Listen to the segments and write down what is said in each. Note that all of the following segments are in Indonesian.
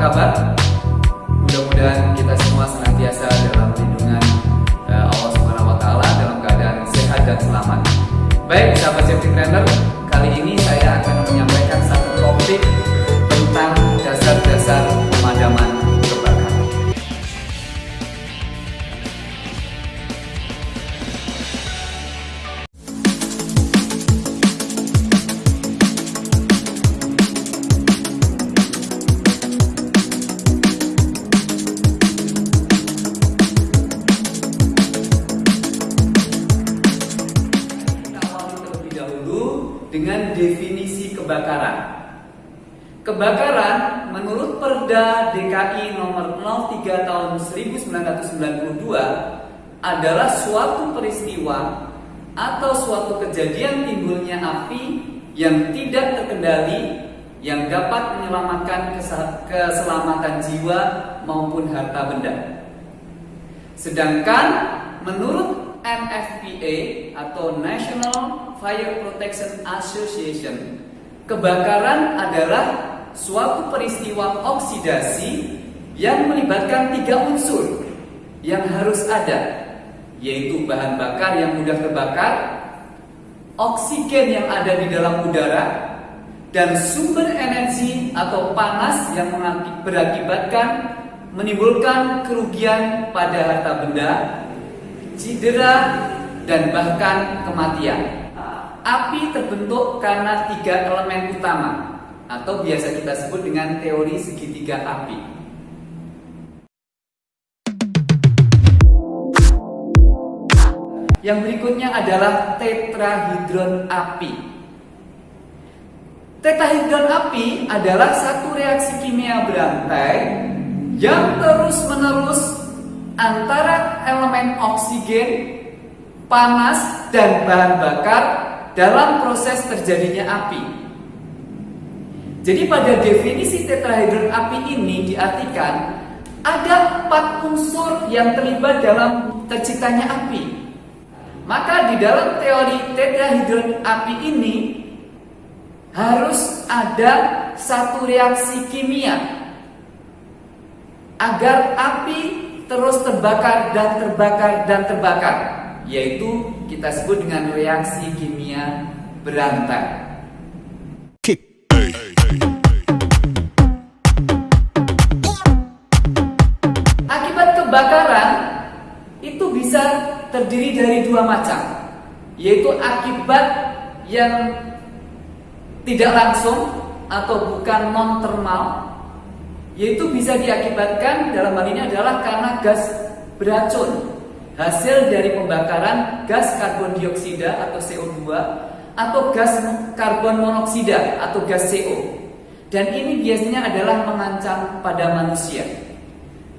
kabar? Dengan definisi kebakaran. Kebakaran menurut Perda DKI nomor 03 tahun 1992 adalah suatu peristiwa atau suatu kejadian timbulnya api yang tidak terkendali yang dapat menyelamatkan keselamatan jiwa maupun harta benda. Sedangkan menurut NFPA atau National Fire Protection Association, kebakaran adalah suatu peristiwa oksidasi yang melibatkan tiga unsur yang harus ada, yaitu bahan bakar yang mudah terbakar, oksigen yang ada di dalam udara, dan sumber energi atau panas yang berakibatkan menimbulkan kerugian pada harta benda, cedera, dan bahkan kematian. Api terbentuk karena tiga elemen utama atau biasa kita sebut dengan teori segitiga api. Yang berikutnya adalah tetrahidron api. Tetrahidron api adalah satu reaksi kimia berantai yang terus-menerus antara elemen oksigen, panas, dan bahan bakar dalam proses terjadinya api. Jadi pada definisi tetrahidron api ini diartikan ada empat unsur yang terlibat dalam terciptanya api. Maka di dalam teori tetrahidron api ini harus ada satu reaksi kimia agar api terus terbakar dan terbakar dan terbakar yaitu kita sebut dengan reaksi kimia berantai. Akibat kebakaran itu bisa terdiri dari dua macam, yaitu akibat yang tidak langsung atau bukan non termal, yaitu bisa diakibatkan dalam hal ini adalah karena gas beracun hasil dari pembakaran gas karbon dioksida atau CO2 atau gas karbon monoksida atau gas CO. Dan ini biasanya adalah mengancam pada manusia.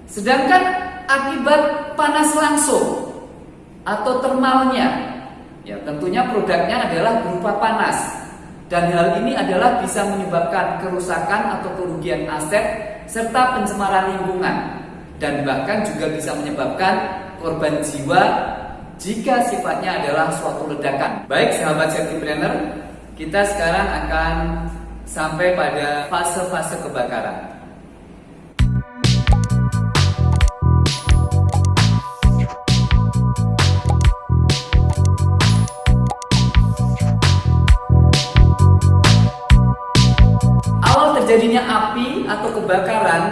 Sedangkan akibat panas langsung atau termalnya, ya tentunya produknya adalah berupa panas. Dan hal ini adalah bisa menyebabkan kerusakan atau kerugian aset serta pencemaran lingkungan dan bahkan juga bisa menyebabkan korban jiwa jika sifatnya adalah suatu ledakan. Baik sahabat safety planner, kita sekarang akan sampai pada fase-fase kebakaran. Terjadinya api atau kebakaran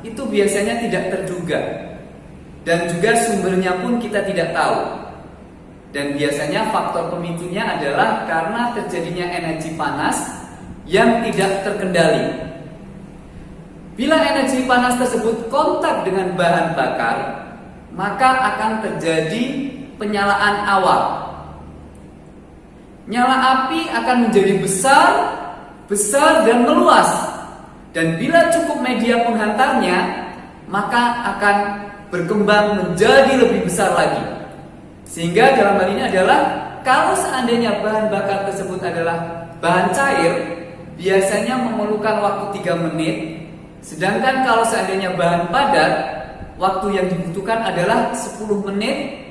itu biasanya tidak terduga dan juga sumbernya pun kita tidak tahu. Dan biasanya faktor pemicunya adalah karena terjadinya energi panas yang tidak terkendali. Bila energi panas tersebut kontak dengan bahan bakar, maka akan terjadi penyalaan awal. Nyala api akan menjadi besar, besar dan meluas. Dan bila cukup media penghantarnya, maka akan berkembang menjadi lebih besar lagi. Sehingga dalam hal ini adalah kalau seandainya bahan bakar tersebut adalah bahan cair, biasanya memerlukan waktu 3 menit. Sedangkan kalau seandainya bahan padat, waktu yang dibutuhkan adalah 10 menit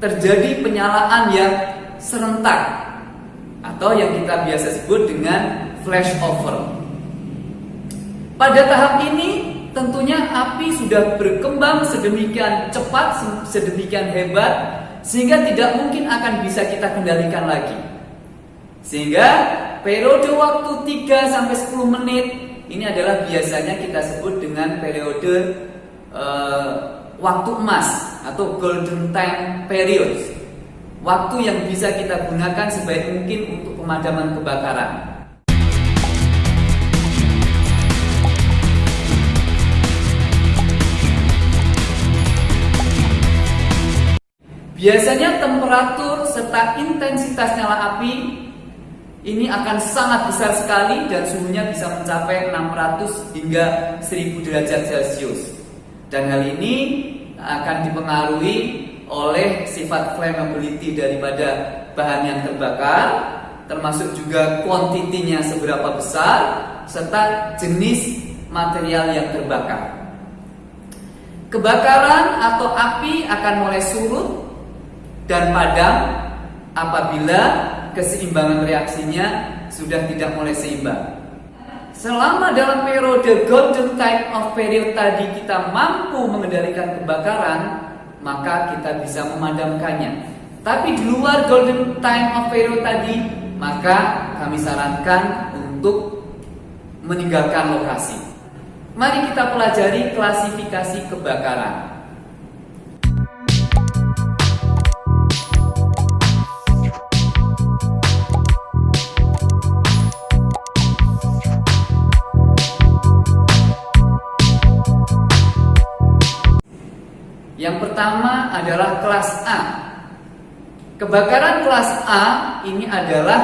terjadi penyalaan yang serentak atau yang kita biasa sebut dengan flash over. Pada tahap ini tentunya api sudah berkembang sedemikian cepat, sedemikian hebat sehingga tidak mungkin akan bisa kita kendalikan lagi. Sehingga periode waktu 3 sampai 10 menit ini adalah biasanya kita sebut dengan periode uh, waktu emas atau golden time period. Waktu yang bisa kita gunakan sebaik mungkin untuk pemadaman kebakaran. Biasanya temperatur serta intensitas nyala api ini akan sangat besar sekali dan suhunya bisa mencapai 600 hingga 1000 derajat Celcius. Dan hal ini akan dipengaruhi oleh sifat flammability daripada bahan yang terbakar, termasuk juga kuantitinya seberapa besar, serta jenis material yang terbakar. Kebakaran atau api akan mulai surut dan padam apabila keseimbangan reaksinya sudah tidak mulai seimbang. Selama dalam periode golden time of period tadi kita mampu mengendalikan kebakaran, maka kita bisa memadamkannya. Tapi di luar golden time of period tadi, maka kami sarankan untuk meninggalkan lokasi. Mari kita pelajari klasifikasi kebakaran. Yang pertama adalah kelas A. Kebakaran kelas A ini adalah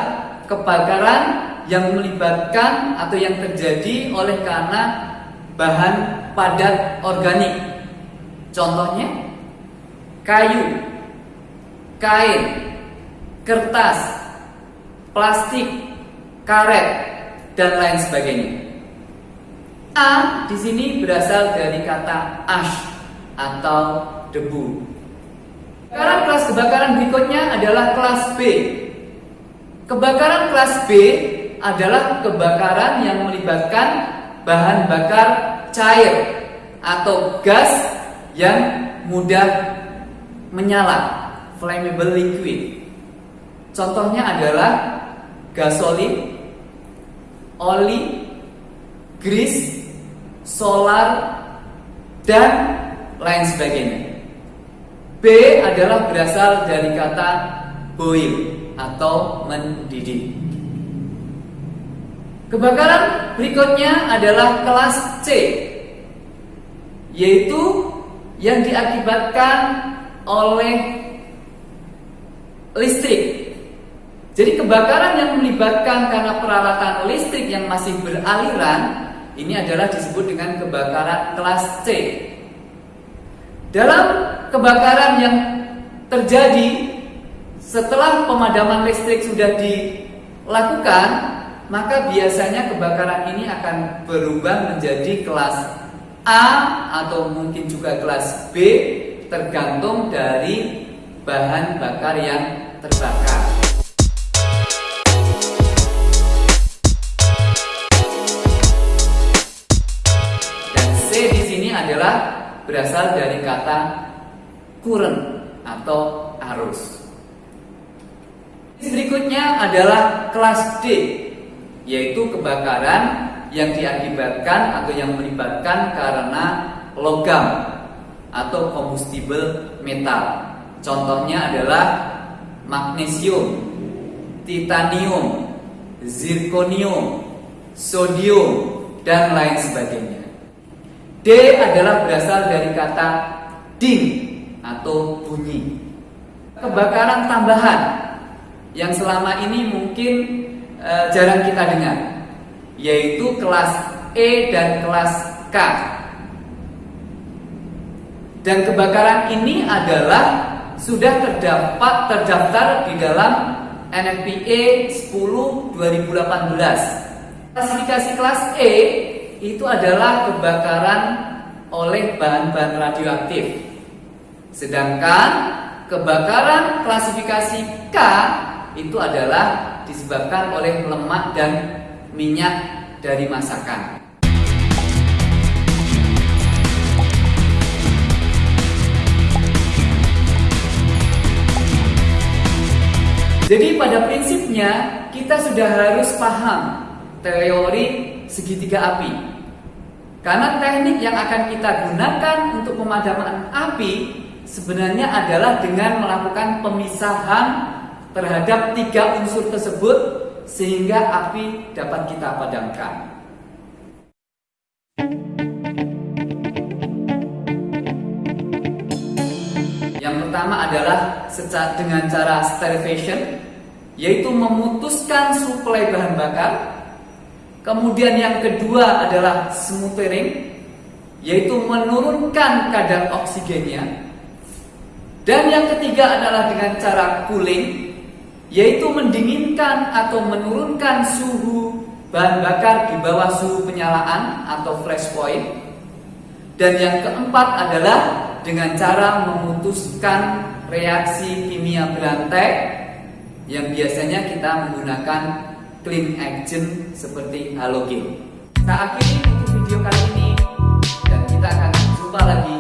kebakaran yang melibatkan atau yang terjadi oleh karena bahan padat organik. Contohnya kayu, kain, kertas, plastik, karet, dan lain sebagainya. A di sini berasal dari kata ash atau debu. Kebakaran kelas kebakaran berikutnya adalah kelas B. Kebakaran kelas B adalah kebakaran yang melibatkan bahan bakar cair atau gas yang mudah menyala, flammable liquid. Contohnya adalah gasolin, oli, grease, solar, dan lain sebagainya. B adalah berasal dari kata boil atau mendidih. Kebakaran berikutnya adalah kelas C, yaitu yang diakibatkan oleh listrik. Jadi kebakaran yang melibatkan karena peralatan listrik yang masih beraliran ini adalah disebut dengan kebakaran kelas C. Dalam kebakaran yang terjadi setelah pemadaman listrik sudah dilakukan, maka biasanya kebakaran ini akan berubah menjadi kelas A atau mungkin juga kelas B tergantung dari bahan bakar yang terbakar. Berasal dari kata current atau arus. Berikutnya adalah kelas D, yaitu kebakaran yang diakibatkan atau yang melibatkan karena logam atau combustible metal. Contohnya adalah magnesium, titanium, zirconium, sodium, dan lain sebagainya. D adalah berasal dari kata ding atau bunyi. Kebakaran tambahan yang selama ini mungkin e, jarang kita dengar, yaitu kelas E dan kelas K. Dan kebakaran ini adalah sudah terdapat terdaftar di dalam NFPA 10 2018. Klasifikasi kelas E itu adalah kebakaran oleh bahan-bahan radioaktif. Sedangkan kebakaran klasifikasi K itu adalah disebabkan oleh lemak dan minyak dari masakan. Jadi pada prinsipnya kita sudah harus paham teori segitiga api. Karena teknik yang akan kita gunakan untuk pemadaman api sebenarnya adalah dengan melakukan pemisahan terhadap tiga unsur tersebut sehingga api dapat kita padamkan. Yang pertama adalah dengan cara starvation yaitu memutuskan suplai bahan bakar. Kemudian yang kedua adalah smothering yaitu menurunkan kadar oksigennya dan yang ketiga adalah dengan cara cooling, yaitu mendinginkan atau menurunkan suhu bahan bakar di bawah suhu penyalaan atau flash point. Dan yang keempat adalah dengan cara memutuskan reaksi kimia berantai yang biasanya kita menggunakan clean agent seperti halogen. Kita akhiri video kali ini dan kita akan jumpa lagi